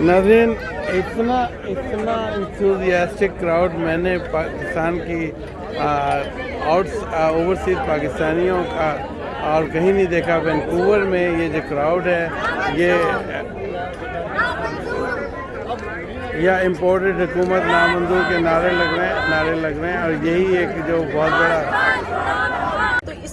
ناظرین اتنا اتنا انتھوزیاسٹک کراؤڈ میں نے پاکستان کی آؤٹ اوورسیز پاکستانیوں کا اور کہیں نہیں دیکھا وینکوور میں یہ جو کراؤڈ ہے، یہ، یا امپورٹڈ حکومت نامنظور کے نعرے لگ رہے ہیں نعرے لگ رہے ہیں اور یہی ایک جو بہت بڑا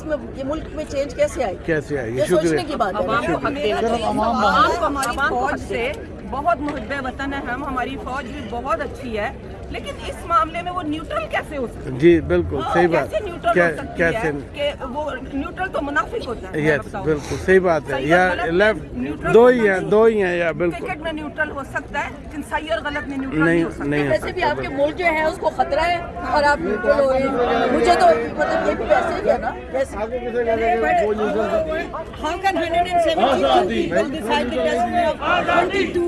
میں یہ ملک میں چینج کیسے آئے کیسے آئے یہ سوچنے کی بات ہے۔ عوام کو حق دینا چاہیے عوام کو ہماری فوج سے بہت محب وطن ہے ہم ہماری فوج بھی بہت اچھی ہے۔ لیکن اس معاملے میں وہ نیوٹرل کیسے ہو سکتی ہے؟ جی بالکل صحیح بات۔ کیسے نیوٹرل کیا- ہو سکتی کیسے؟ ہے کہ وہ نیوٹرل تو منافق ہوتا ہے۔ بالکل صحیح بات ہے۔ یا لیفٹ دو ہی ہیں۔ دو ہی ہیں یا بالکل۔ کرکٹ میں نیوٹرل ہو سکتا ہے لیکن صحیح اور غلط میں نیوٹرل نہیں ہو سکتا۔ ویسے بھی سکتا آپ کے ملک جو ہے اس کو خطرہ ہے اور آپ نیوٹرل ہو رہے ہیں۔ مجھے تو یہ بھی ویسے ہی ہے نا ویسے How can 172 people decide the destiny of 22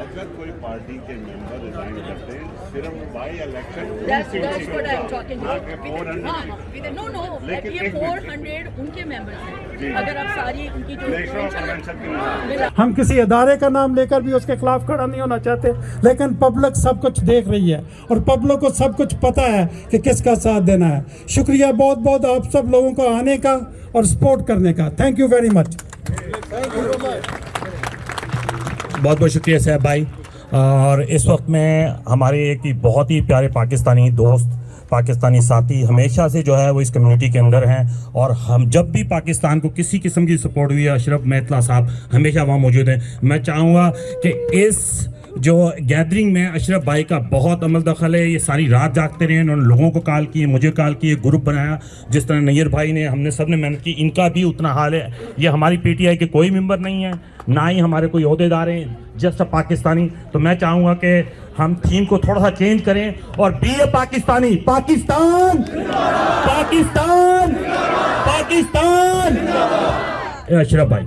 اگر کوئی پارٹی کے ممبر ریزائن کرتے ہیں صرف by election That's, that's what I'm talking نہ about. کہ With- 400 with the- no, no, لیکن یہ ایک منٹ۔ 400 ان کے ممبرس جی۔ ہیں۔ اگر آپ ساری ان کی جو نیشنل کنونشن کے نام ملا ہم کسی ادارے کا نام لے کر بھی اس کے خلاف کھڑا نہیں ہونا چاہتے لیکن پبلک سب کچھ دیکھ رہی ہے اور پبلک کو سب کچھ پتہ ہے کہ کس کا ساتھ دینا ہے۔ شکریہ بہت بہت آپ سب لوگوں کو آنے کا اور سپورٹ کرنے کا۔ تھینک یو ویری مچ بہت بہت شکریہ صاحب بھائی۔ اور اس وقت میں ہمارے ایک بہت ہی پیارے پاکستانی دوست پاکستانی ساتھی ہمیشہ سے جو ہے وہ اس کمیونٹی کے اندر ہیں اور ہم جب بھی پاکستان کو کسی قسم کی سپورٹ ہوئی ہے، اشرف میتلا صاحب ہمیشہ وہاں موجود ہیں۔ میں چاہوں گا کہ اس جو گیدرنگ میں اشرف بھائی کا بہت عمل دخل ہے، یہ ساری رات جاگتے رہے انہوں نے لوگوں کو کال کیے مجھے کال کیے گروپ بنایا، جس طرح نیر بھائی نے، ہم نے سب نے محنت کی، ان کا بھی اتنا حال ہے۔ یہ ہماری پی ٹی آئی کے کوئی ممبر نہیں ہے، نہ ہی ہمارے کوئی عہدے دار ہیں جسٹ پاکستانی تو میں چاہوں گا کہ ہم تھیم کو تھوڑا سا چینج کریں اور بی اے پاکستانی پاکستان! پاکستان! پاکستان! اے اشرف بھائی۔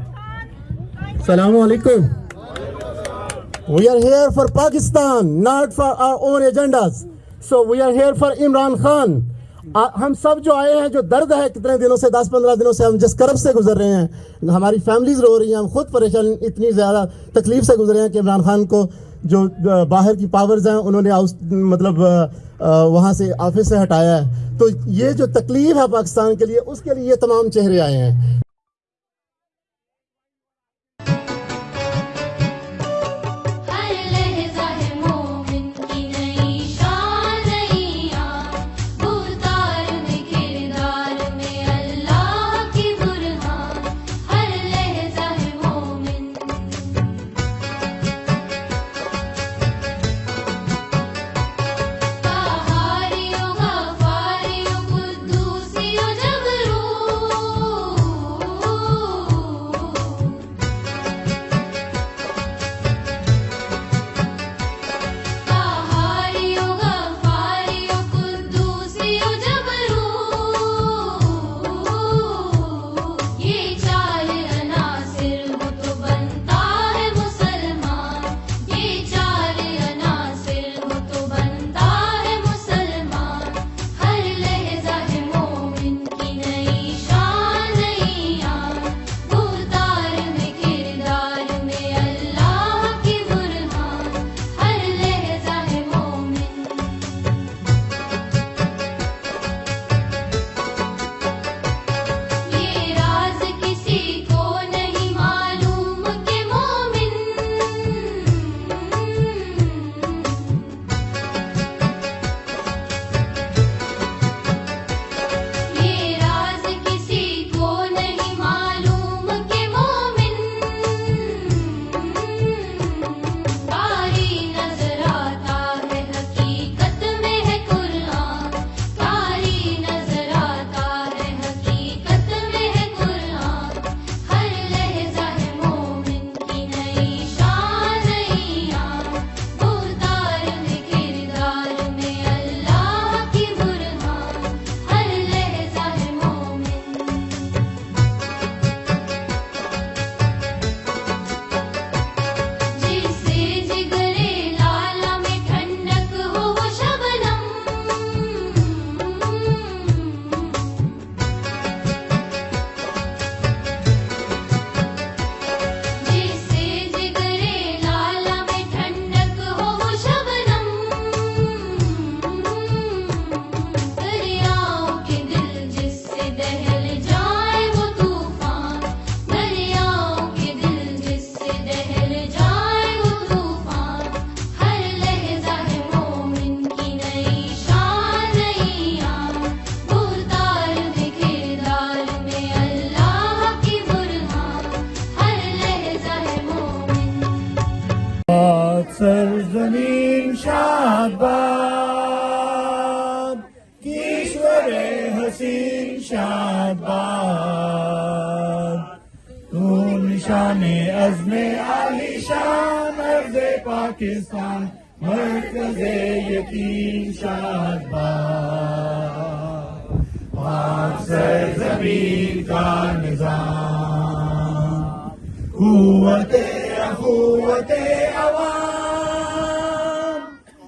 السلام علیکم۔ We are here for Pakistan not for our own agendas so we are here for Imran Khan ہم سب جو آئے ہیں، جو درد ہے، کتنے دنوں سے، دس پندرہ دنوں سے، ہم جس کرب سے گزر رہے ہیں، ہماری فیملیز رو رہی ہیں، ہم خود پریشان، اتنی زیادہ تکلیف سے گزرے ہیں کہ عمران خان کو جو باہر کی پاورز ہیں، انہوں نے مطلب وہاں سے آفس سے ہٹایا ہے۔ تو یہ جو تکلیف ہے پاکستان کے لیے، اس کے لیے یہ تمام چہرے آئے ہیں۔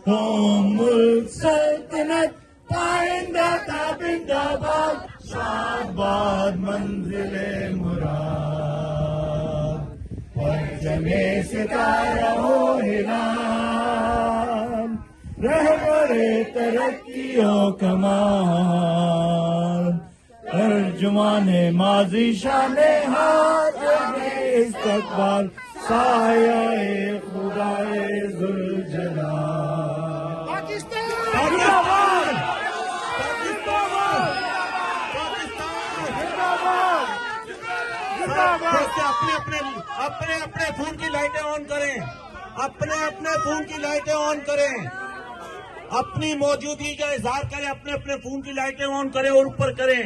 قوم سلطنت پائندہ تابندہ باد شاد باد منزل مراد پرچم ستارہ ہو ہلال رہبر ترقی و کمال ترجمان ماضی شان حال استقبال سایہ خدائے ذوالجلال اپنے اپنے اپنے اپنے فون کی لائٹیں آن کریں۔ اپنے اپنے فون کی لائٹیں آن کریں۔ اپنی موجودگی کا اظہار کریں، اپنے اپنے فون کی لائٹیں آن کریں اور اوپر کریں۔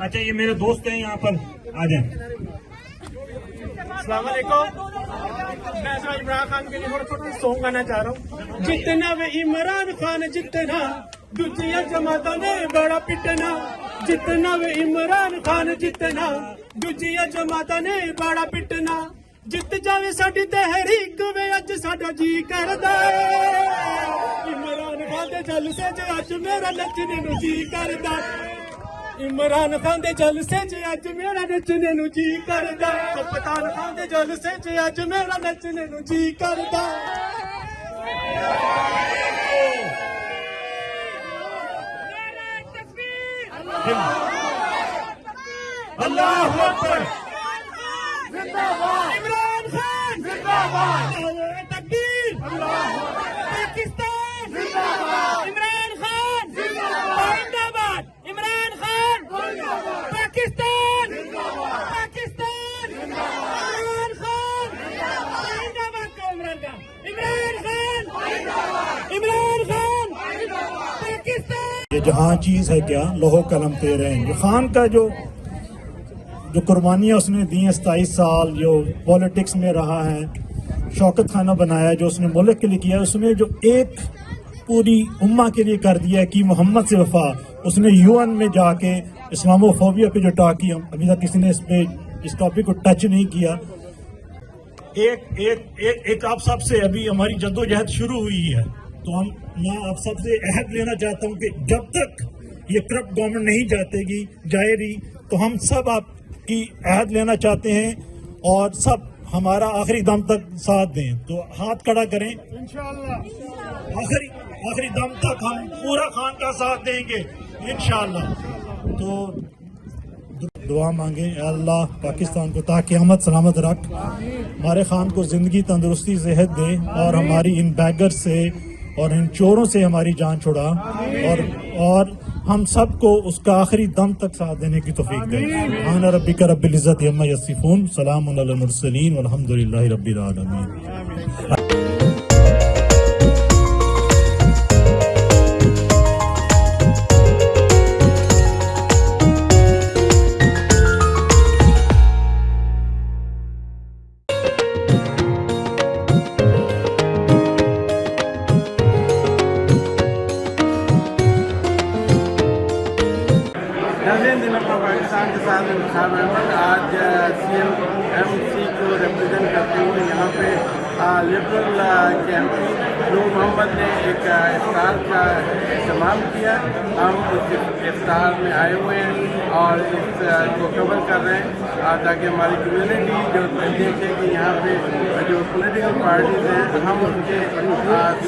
اچھا یہ میرے دوست ہیں یہاں پر۔ آ جائیں۔ السلام علیکم۔ میں عمران خان کے لیے تھوڑا چھوٹا سونگ گانا چاہ رہا ہوں۔ جتنا وہ عمران خان، جتنا دوسریا جماعتوں نے بڑا پٹنا۔ جتنا وہ عمران خان جتنا دوسریا جماعتوں نے بڑا پٹنا جت جاوے ساڈی تحریک وے اج ساڈا جی کردا ہے عمران خان دے جلسے چ اج میرا نچنے نو جی کردا عمران خان دے جلسے چ اج میرا نچنے نو جی کردا کپتان خان دے جلسے چ اج میرا نچنے نو جی اللہ اکبر۔ زندہ باد۔ عمران خان زندہ باد تکبیر پاکستان زندہ باد عمران خان زندہ باد عمران خان پاکستان پاکستان عمران خان زندہ باد کا عمران خان عمران خان عمران خان پاکستان یہ جہاں چیز ہے کیا، لوہو قلم تیرے ہیں جو خان کا جو جو قربانیاں اس نے دی ہیں ستائیس سال جو پولیٹکس میں رہا ہے، شوکت خانہ بنایا، جو اس نے ملک کے لیے کیا، اس نے جو ایک پوری امہ کے لیے کر دیا کہ محمد سے وفا، اس نے یو این میں جا کے اسلامو فوبیا پہ جو ٹاک کی ابھی تک کسی نے اس پہ اس ٹاپک کو ٹچ نہیں کیا۔ ایک ایک ایک ایک آپ سب سے ابھی ہماری جدوجہد شروع ہوئی ہے۔ تو ہم میں آپ سب سے عہد لینا چاہتا ہوں کہ جب تک یہ کرپٹ گورنمنٹ نہیں جاتے گی جائے رہی تو ہم سب آپ کی عہد لینا چاہتے ہیں اور سب ہمارا آخری دم تک ساتھ دیں۔ تو ہاتھ کڑا کریں۔ آخری آخری دم تک ہم پورا خان کا ساتھ دیں گے۔ انشاءاللہ۔ تو دعا مانگیں اے اللہ پاکستان کو تا قیامت سلامت رکھ ہمارے خان کو زندگی تندرستی صحت دے اور ہماری ان بیگر سے اور ان چوروں سے ہماری جان چھڑا اور اور ہم سب کو اس کا آخری دم تک ساتھ دینے کی توفیق دے۔ آنا ربی کا رب العزت یما یصفون، سلام علی المرسلین والحمد للہ رب العالمین۔ ہم اس افطار میں آئے ہوئے ہیں اور اس کو کور کر رہے ہیں تاکہ ہماری کمیونٹی جو دیکھے کہ یہاں پہ جو پولیٹیکل پارٹیز ہیں، ہم ان کے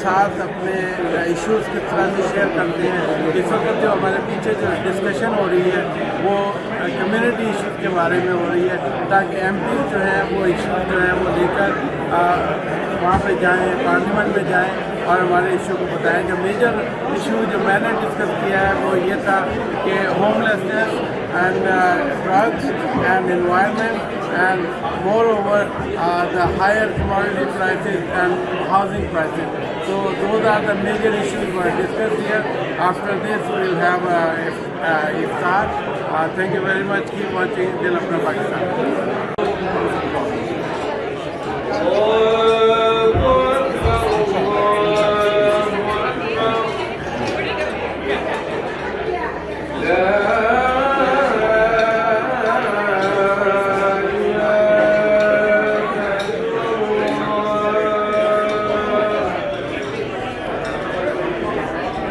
ساتھ اپنے ایشوز کس طرح سے شیئر کرتے ہیں. اس وقت جو ہمارے پیچھے جو ڈسکشن ہو رہی ہے، وہ کمیونٹی ایشوز کے بارے میں ہو رہی ہے، تاکہ ایم پی جو ہیں وہ ایشوز جو ہیں وہ لے کر وہاں پہ جائیں پارلیمنٹ میں جائیں اور ہمارے ایشو کو بتائیں جو میجر ایشو جو میں نے ڈسکس کیا ہے وہ یہ تھا کہ home homelessness and drugs and environment and moreover the higher commodity prices and housing prices commodities those are the major issue after this we'll have iftar thank you very much کی watching دل اپنا پاکستان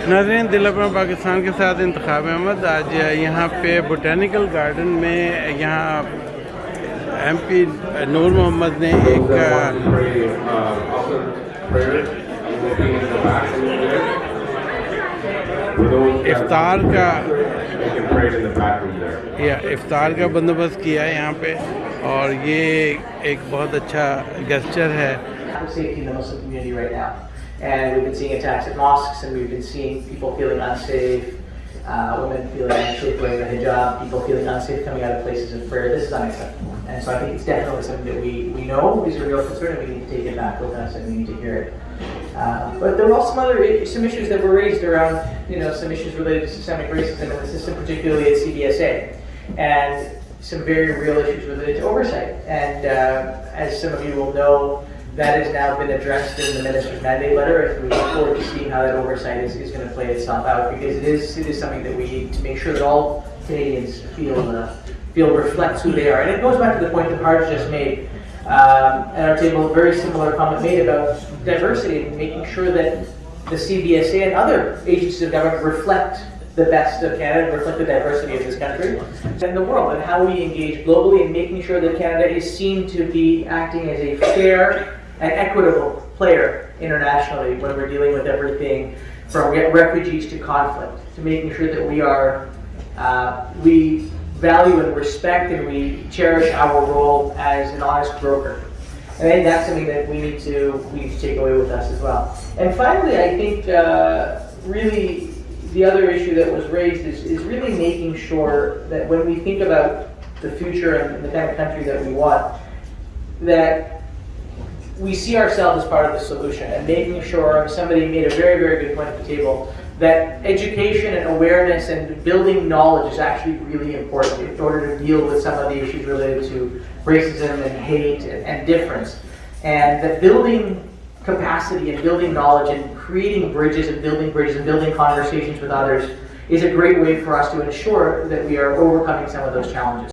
ناظرین میں پاکستان کے ساتھ انتخاب احمد۔ آج یہاں پہ بوٹینیکل گارڈن میں یہاں ایم پی نور محمد نے ایک افطار کا افطار کا بندوبست کیا ہے یہاں پہ اور یہ ایک بہت اچھا ہے۔ Uh, but there were also some other some issues that were raised around, you know, some issues related to systemic racism in the system, particularly at CBSA, and some very real issues related to oversight. And uh, as some of you will know, that has now been addressed in the minister's mandate letter, and we look forward to seeing how that oversight is, is going to play itself out because it is it is something that we need to make sure that all Canadians feel uh, feel reflects who they are. And it goes back to the point that Harj just made um, at our table. A very similar comment made about diversity and making sure that the CBSA and other agencies of government reflect the best of Canada, reflect the diversity of this country and the world, and how we engage globally and making sure that Canada is seen to be acting as a fair and equitable player internationally when we're dealing with everything from refugees to conflict, to making sure that we are uh, we value and respect and we cherish our role as an honest broker. And I think that's something that we need to we need to take away with us as well. And finally, I think uh, really the other issue that was raised is, is really making sure that when we think about the future and the kind of country that we want, that we see ourselves as part of the solution and making sure somebody made a very, very good point at the table that education and awareness and building knowledge is actually really important in order to deal with some of the issues related to racism and hate and, and difference. And that building capacity and building knowledge and creating bridges and building bridges and building conversations with others is a great way for us to ensure that we are overcoming some of those challenges.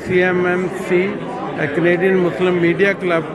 C M M C Canadian Muslim media club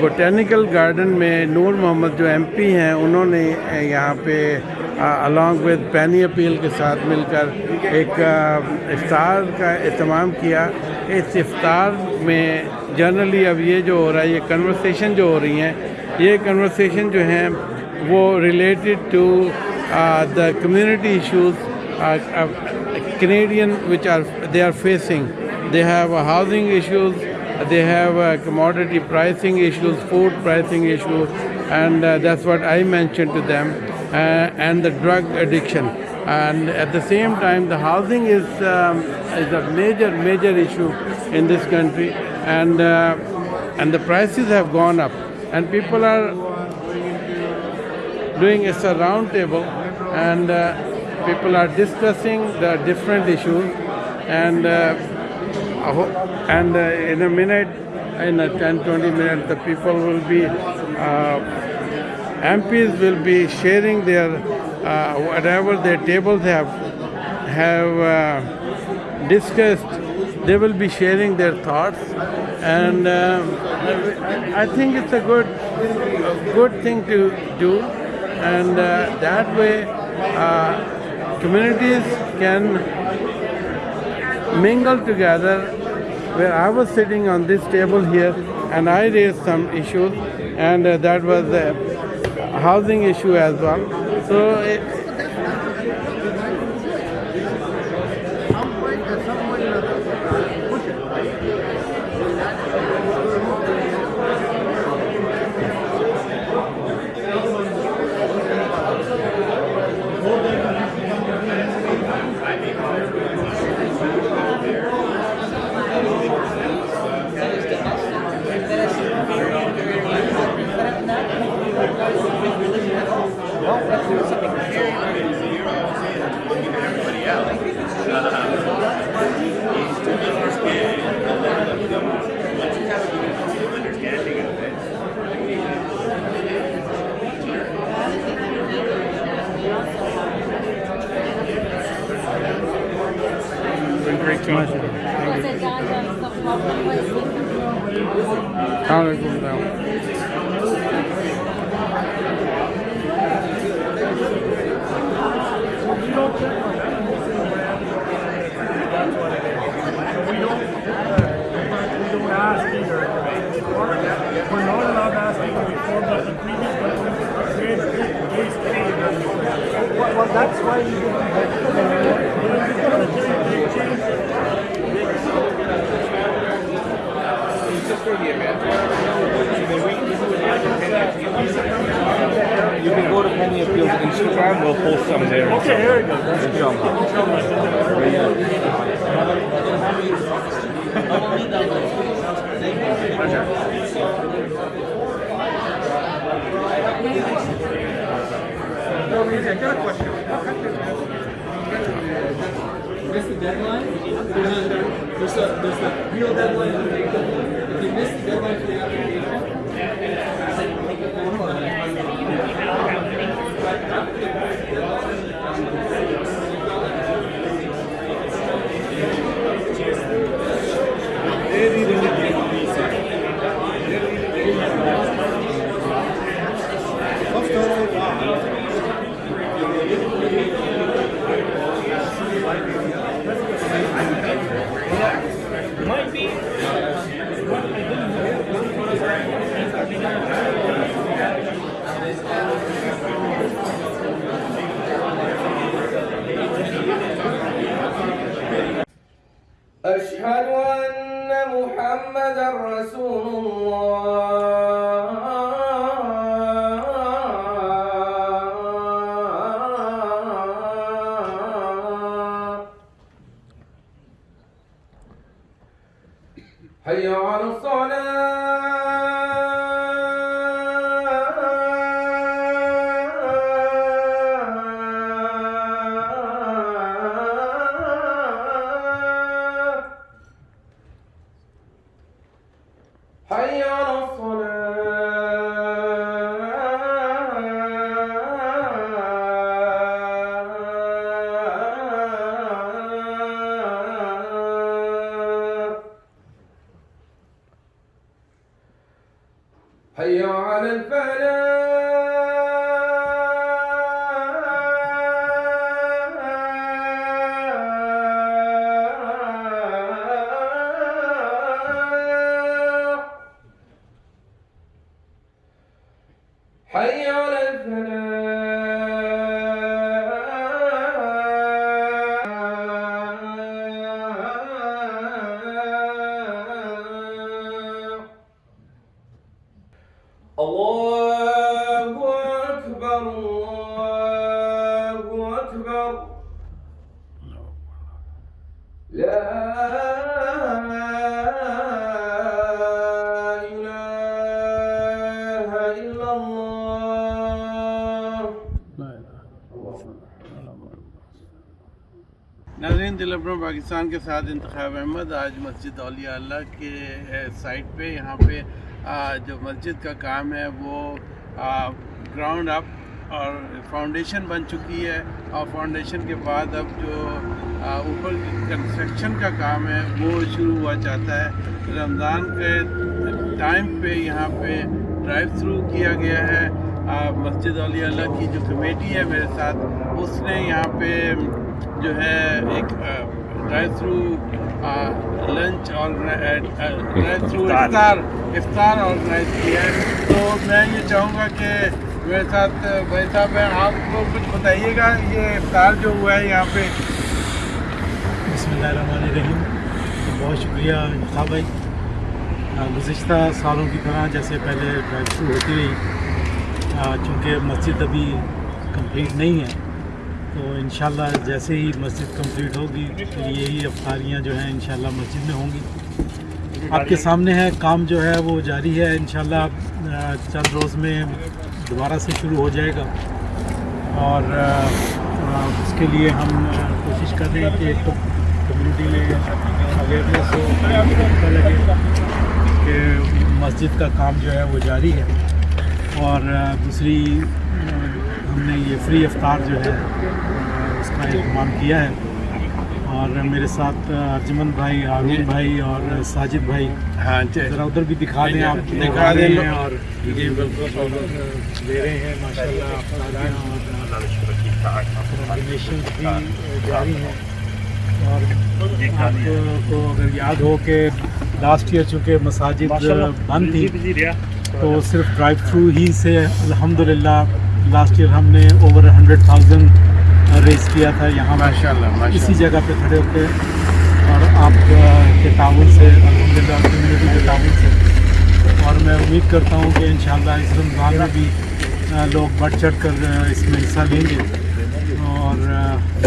botanical garden میں نور محمد جو M P ہیں، انہوں نے یہاں پہ along with پینی appeal کے ساتھ مل کر ایک افطار کا اہتمام کیا۔ اس افطار میں جنرلی اب یہ جو ہو رہا ہے، یہ کنورسیشن جو ہو رہی ہیں، یہ کنورسیشن جو ہیں، وہ related to the community issues Canadian which are they are facing they have housing issues they have uh, commodity pricing issues, food pricing issues, and uh, that's what I mentioned to them, uh, and the drug addiction. And at the same time, the housing is um, is a major major issue in this country, and uh, and the prices have gone up, and people are doing it's a round table, and. Uh, people are discussing the different issues and uh, and uh, in a minute in a 10 20 minutes the people will be uh, MPs will be sharing their uh, whatever their tables have have discussed. They will be sharing their thoughts and uh, I think it's a good a good thing to do and uh, that way uh, communities can mingle together where I was sitting on this table here and I raised some issues and uh, that was the housing issue as well. So We're not allowed to ask people before, but the previous one created case Well, well, that's why you You can go to Penny Appeals Instagram, we'll post some there. Okay, here we go. I got a question. miss the deadline, there's a, there's a, there's a real deadline. To make the, if you miss the deadline for the application, حي على الصلاة. حي على الفلاح. میں پاکستان کے ساتھ انتخاب احمد، آج مسجد اولیاء اللہ کے سائٹ پہ، یہاں پہ جو مسجد کا کام ہے، وہ گراؤنڈ اپ اور فاؤنڈیشن بن چکی ہے۔ اور فاؤنڈیشن کے بعد اب جو اوپر کنسٹرکشن کا کام ہے، وہ شروع ہوا چاہتا ہے۔ رمضان کے ٹائم پہ یہاں پہ ڈرائیو تھرو کیا گیا ہے۔ مسجد اولیاء اللہ کی جو کمیٹی ہے میرے ساتھ، اس نے یہاں پہ جو ہے ایک drive through lunch organise drive through افطار افطار آرگنائز کی ہے تو میں یہ چاہوں گا کہ میرے ساتھ بھائی صاحب ہیں آپ کو کچھ بتائیے گا یہ افطار جو ہوا ہے یہاں پہ بسم اللہ الرحمن الرحیم بہت شکریہ انتخاب بھائی گزشتہ سالوں کی طرح جیسے پہلے ڈرائیو تھرو ہوتی رہی چونکہ مسجد ابھی کمپلیٹ نہیں ہے۔ تو انشاءاللہ جیسے ہی مسجد کمپلیٹ ہوگی تو یہی افطاریاں جو ہیں انشاءاللہ مسجد میں ہوں گی۔ آپ کے سامنے ہے، کام جو ہے وہ جاری ہے۔ انشاءاللہ چند روز میں دوبارہ سے شروع ہو جائے گا۔ اور اس کے لیے ہم کوشش کر رہے ہیں کہ ایک کمیونٹی میں اویئرنیس ہو لگے کہ مسجد کا کام جو ہے وہ جاری ہے۔ اور دوسری ہم نے یہ فری افطار جو ہے کا اہتمام کیا ہے۔ اور میرے ساتھ ارجمن بھائی ہارون بھائی اور ساجد بھائی۔ ہاں ذرا ادھر بھی دکھا دیں آپ لوگ دکھا دیں رہے لوگ۔ ہیں اور یہ بالکل لے رہے ہیں ماشاء اللہ اور ڈونیشن بھی جاری ہیں۔ اور آپ کو اگر یاد ہو کہ لاسٹ ایئر چونکہ مساجد بند تھی تو صرف ڈرائیو تھرو ہی سے الحمدللہ لاسٹ ایئر ہم نے اوور ہنڈریڈ تھاؤزینڈ ریز کیا تھا یہاں ماشاء اللہ اسی جگہ پہ کھڑے ہوتے اور آپ کے تعاون سے الحمدللہ کمیونٹی کے تعاون سے۔ اور میں امید کرتا ہوں کہ انشاءاللہ اس رمضان میں بھی لوگ بڑھ چڑھ کر اس میں حصہ لیں گے۔ اور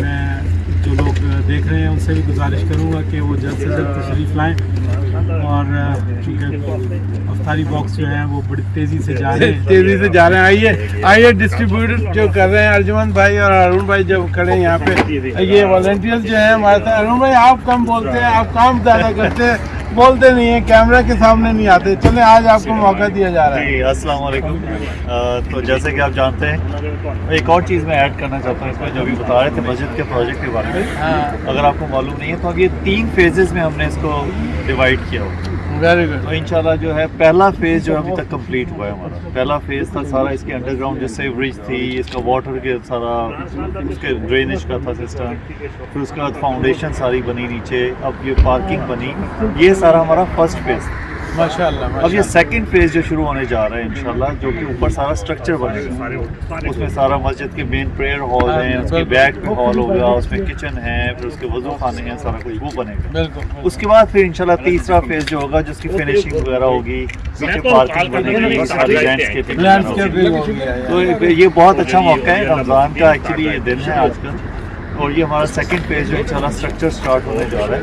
میں جو لوگ دیکھ رہے ہیں، ان سے بھی گزارش کروں گا کہ وہ جلد سے جلد تشریف لائیں۔ اور چونکہ افطاری باکس جو ہیں، وہ بڑی تیزی سے جا رہے ہیں۔ تیزی سے جا رہے ہیں۔ آئیے آئیے ڈسٹریبیوٹر جو کر رہے ہیں ارجمن بھائی اور ارون بھائی جو کھڑے ہیں یہاں پہ۔ یہ والنٹیئر جو ہیں، ہمارے ساتھ۔ ارون بھائی، آپ کم بولتے ہیں، آپ کام زیادہ کرتے ہیں۔ بولتے نہیں ہیں کیمرہ کے سامنے نہیں آتے۔ چلیں آج آپ کو موقع دیا جا رہا ہے۔ جی السلام علیکم۔ تو جیسے کہ آپ جانتے ہیں ایک اور چیز میں ایڈ کرنا چاہتا ہوں اس میں جو بھی بتا رہے تھے مسجد کے پروجیکٹ کے بارے میں۔ ہاں۔ اگر آپ کو معلوم نہیں ہے تو یہ تین فیزز میں ہم نے اس کو ڈیوائڈ کیا ہوا ویری گڈ تو انشاءاللہ جو ہے پہلا فیز جو ابھی تک کمپلیٹ ہوا ہے ہمارا۔ پہلا فیز تھا سارا اس کے انڈر گراؤنڈ جو سیوریج تھی، اس کا واٹر کے سارا، اس کے ڈرینیج کا تھا سسٹم پھر اس کے بعد فاؤنڈیشن ساری بنی نیچے، اب یہ پارکنگ بنی۔ یہ سارا ہمارا فرسٹ فیز تھا ماشاء اللہ اب یہ سیکنڈ فیز جو شروع ہونے جا رہا ہے انشاءاللہ جو کہ اوپر سارا اسٹرکچر بنے گا۔ اس میں سارا مسجد کے مین پریئر ہال ہیں اس کے بیک میں ہال ہوگا اس میں کچن ہے پھر اس کے وضو خانے ہیں سارا کچھ وہ بنے گا۔ اس کے بعد پھر انشاءاللہ تیسرا فیز جو ہوگا جس کی فنیشنگ وغیرہ ہوگی پیچھے پارکنگ بنے گی ساری لینڈسکیپنگ تو یہ بہت اچھا موقع ہے رمضان کا ایکچولی یہ دن ہے آج کل۔ اور یہ ہمارا سیکنڈ پیج جو انشاءاللہ اسٹرکچر سٹارٹ ہونے جا رہا ہے۔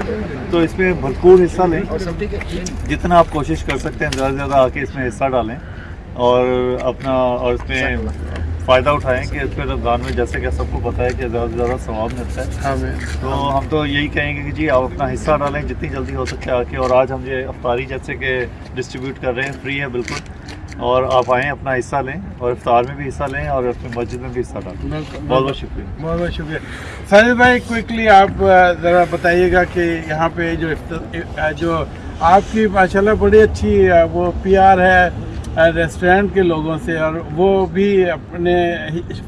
تو اس میں بھرپور حصہ لیں۔ جتنا آپ کوشش کر سکتے ہیں زیادہ سے زیادہ آ کے اس میں حصہ ڈالیں۔ اور اپنا اور اس میں فائدہ اٹھائیں کہ اس پہ رمضان میں جیسے کہ سب کو پتہ ہے کہ زیادہ سے زیادہ ثواب ملتا ہے۔ تو ہم تو یہی کہیں گے کہ جی آپ اپنا حصہ ڈالیں۔ جتنی جلدی ہو سکے آ کے اور آج ہم یہ افطاری جیسے کہ ڈسٹریبیوٹ کر رہے ہیں فری ہے بالکل۔ اور آپ آئیں اپنا حصہ لیں اور افطار میں بھی حصہ لیں اور اپنی مسجد میں بھی حصہ ڈالیں۔ بہت بہت شکریہ۔ بہت بہت شکریہ۔ ساجد بھائی کوئکلی آپ ذرا بتائیے گا کہ یہاں پہ جو جو آپ کی ماشاءاللہ بڑی اچھی وہ پی آر ہے ریسٹورینٹ کے لوگوں سے اور وہ بھی اپنے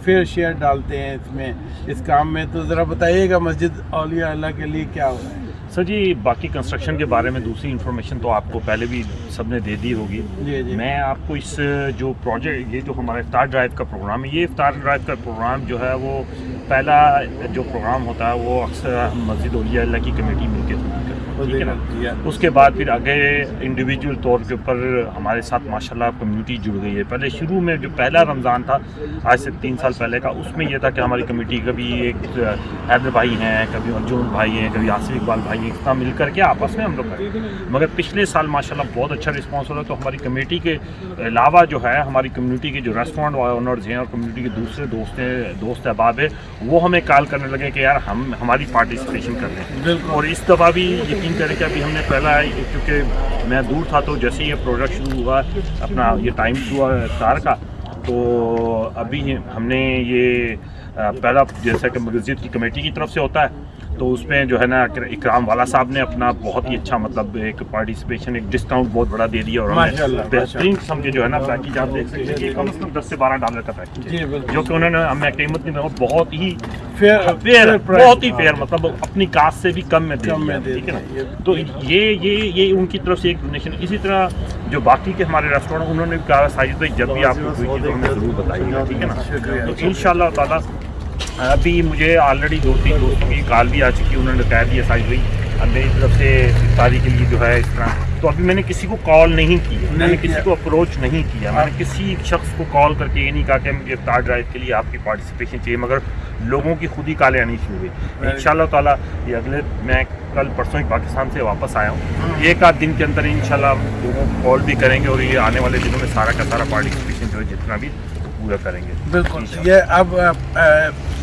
فیئر شیئر ڈالتے ہیں اس میں اس کام میں۔ تو ذرا بتائیے گا مسجد اولیاء اللہ کے لیے کیا ہو رہا ہے۔ سر جی باقی کنسٹرکشن کے بارے میں دوسری انفارمیشن تو آپ کو پہلے بھی سب نے دے دی ہوگی۔ جی جی۔ میں آپ کو اس جو پروجیکٹ یہ جو ہمارا افطار ڈرائیو کا پروگرام ہے یہ افطار ڈرائیو کا پروگرام جو ہے وہ پہلا جو پروگرام ہوتا ہے وہ اکثر مسجد اولیاء اللہ کی کمیٹی مل کے ٹھیک ہے نا؟ اس کے بعد پھر آگے انڈیویجول طور کے اوپر ہمارے ساتھ ماشاءاللہ کمیونٹی جڑ گئی ہے۔ پہلے شروع میں جو پہلا رمضان تھا آج سے تین سال پہلے کا اس میں یہ تھا کہ ہماری کمیٹی کبھی ایک حیدر بھائی ہیں کبھی ارجن بھائی ہیں کبھی آصف اقبال بھائی ہیں اتنا مل کر کے آپس میں ہم لوگ کرتے ہیں۔ مگر پچھلے سال ماشاءاللہ بہت اچھا رسپانس ہو رہا ہے۔ تو ہماری کمیٹی کے علاوہ جو ہے ہماری کمیونٹی کے جو ریسٹورینٹ اونرز ہیں اور کمیونٹی کے دوسرے دوست ہیں دوست احباب ہیں وہ ہمیں کال کرنے لگے کہ یار ہم ہماری پارٹیسپیشن کر رہے ہیں۔ اور اس دفعہ بھی یقین کریں کہ ابھی ہم نے پہلا کیونکہ میں دور تھا تو جیسے ہی یہ پروجیکٹ شروع ہوا اپنا یہ ٹائم ہوا افطار کا تو ابھی ہم نے یہ پہلا جیسا کہ مسجد کی کمیٹی کی طرف سے ہوتا ہے تو اس میں جو ہے نا اکرام والا صاحب نے اپنا بہت ہی اچھا مطلب ایک پارٹیسپیشن ایک ڈسکاؤنٹ بہت بڑا دے دیا اور ہمیں بہترین قسم کے جو ہے نا پیکیج آپ دیکھ سکتے ہیں کہ کم از کم دس سے بارہ ڈالر کا پیکیج جی جو کہ انہوں نے ہمیں قیمت نہیں بہت ہی فیئر فیئر بہت ہی فیئر مطلب اپنی کاسٹ سے بھی کم میں ٹھیک ہے نا؟ تو یہ یہ یہ ان کی طرف سے ایک ڈونیشن اسی طرح جو باقی کے ہمارے ریسٹورینٹ انہوں نے بھی کہا ساجد بھائی جب بھی آپ کو کوئی چیز ہمیں ضرور بتائیے گا ٹھیک ہے نا؟ تو ان شاء اللہ تعالیٰ ابھی مجھے آلریڈی دو تین دوستوں کی کال بھی آ چکی انہوں نے کہہ دیا ساجد بھائی اب میری طرف سے افطاری کے لیے جو ہے اس طرح۔ تو ابھی میں نے کسی کو کال نہیں کی میں نے کسی کو اپروچ نہیں کیا۔ میں نے کسی شخص کو کال کر کے یہ نہیں کہا کہ مجھے افطار ڈرائیو کے لیے آپ کی پارٹیسپیشن چاہیے مگر لوگوں کی خود ہی کالیں آنی شروع ہوئی۔ ان شاء اللہ تعالیٰ یہ اگلے میں کل پرسوں ہی پاکستان سے واپس آیا ہوں۔ ایک آدھ دن کے اندر ان شاء اللہ لوگوں کو کال بھی کریں گے اور یہ آنے والے دنوں میں سارا کا سارا پارٹیسپیشن جو ہے جتنا بھی پورا کریں گے۔ بالکل یہ اب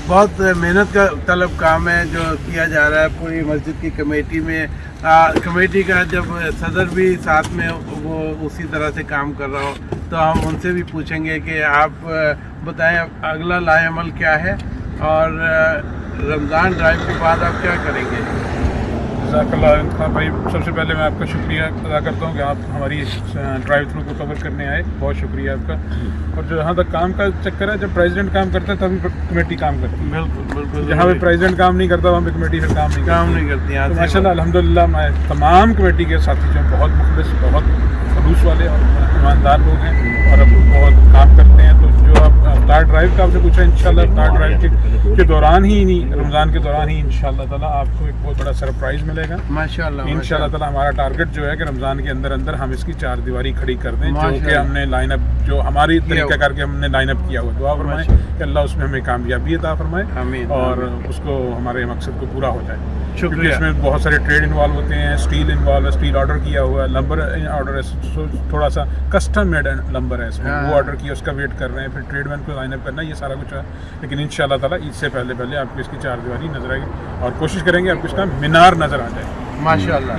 بہت محنت کا طلب کام ہے جو کیا جا رہا ہے پوری مسجد کی کمیٹی میں۔ کمیٹی کا جب صدر بھی ساتھ میں وہ اسی طرح سے کام کر رہا ہو تو ہم ان سے بھی پوچھیں گے کہ آپ بتائیں اگلا لائے عمل کیا ہے اور رمضان ڈرائیو کے بعد آپ کیا کریں گے؟ جزاک اللہ خان بھائی سب سے پہلے میں آپ کا شکریہ ادا کرتا ہوں کہ آپ ہماری ڈرائیو تھرو کو کور کرنے آئے۔ بہت شکریہ آپ کا۔ اور جہاں تک کام کا چکر ہے جب پریزیڈنٹ کام کرتا ہے تبھی کمیٹی کام کرتی ہے۔ بالکل بالکل۔ جہاں پہ پریزیڈنٹ کام نہیں کرتا وہاں پہ کمیٹی پھر کام نہیں کام نہیں کرتی ماشاء اللہ الحمد للہ میں تمام کمیٹی کے ساتھی جو بہت مخلص بہت خلوص والے اور ایماندار لوگ ہیں۔ اور اب اور کام کرتے ہیں تو جو آپ تار ڈرائیو کا آپ سے پوچھا انشاءاللہ تار ڈرائیو کے دوران ہی نہیں رمضان کے دوران ہی انشاءاللہ تعالی آپ کو ایک بہت بڑا سرپرائز ملے گا۔ ماشاءاللہ انشاءاللہ تعالی ہمارا ٹارگٹ جو ہے کہ رمضان کے اندر اندر ہم اس کی چار دیواری کھڑی کر دیں جو کہ ہم نے لائن اپ جو ہماری طریقہ کر کے ہم نے لائن اپ کیا ہوا۔ دعا فرمائے کہ اللہ اس میں ہمیں کامیابی عطا فرمائے اور اس کو ہمارے مقصد کو پورا ہو جائے شکریہ۔ اس میں بہت سارے ٹریڈ انوالو ہوتے ہیں اسٹیل انوالو اسٹیل آرڈر کیا ہوا ہے لمبر آرڈر ہے تھوڑا سا کسٹم میڈ لمبر ہے اس میں۔ وہ ہاں۔ آرڈر کیا اس کا ویٹ کر رہے ہیں پھر ٹریڈ مین کو لائن اپ کرنا یہ سارا کچھ ہے۔ لیکن ان شاء اللہ تعالیٰ اس سے پہلے پہلے آپ کو اس کی چار دیواری نظر آئے گی۔ اور کوشش کریں گے آپ کو اس کا مینار نظر آ جائے۔ ماشاء اللہ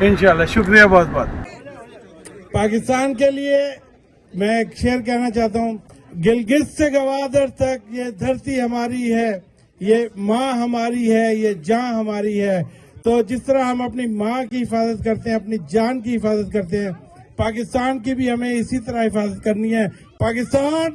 ان شاء اللہ۔ شکریہ بہت بہت۔ پاکستان کے لیے میں ایک شیئر کہنا چاہتا ہوں۔ گلگت سے گوادر تک یہ دھرتی ہماری ہے یہ ماں ہماری ہے یہ جان ہماری ہے۔ تو جس طرح ہم اپنی ماں کی حفاظت کرتے ہیں اپنی جان کی حفاظت کرتے ہیں پاکستان کی بھی ہمیں اسی طرح حفاظت کرنی ہے۔ پاکستان!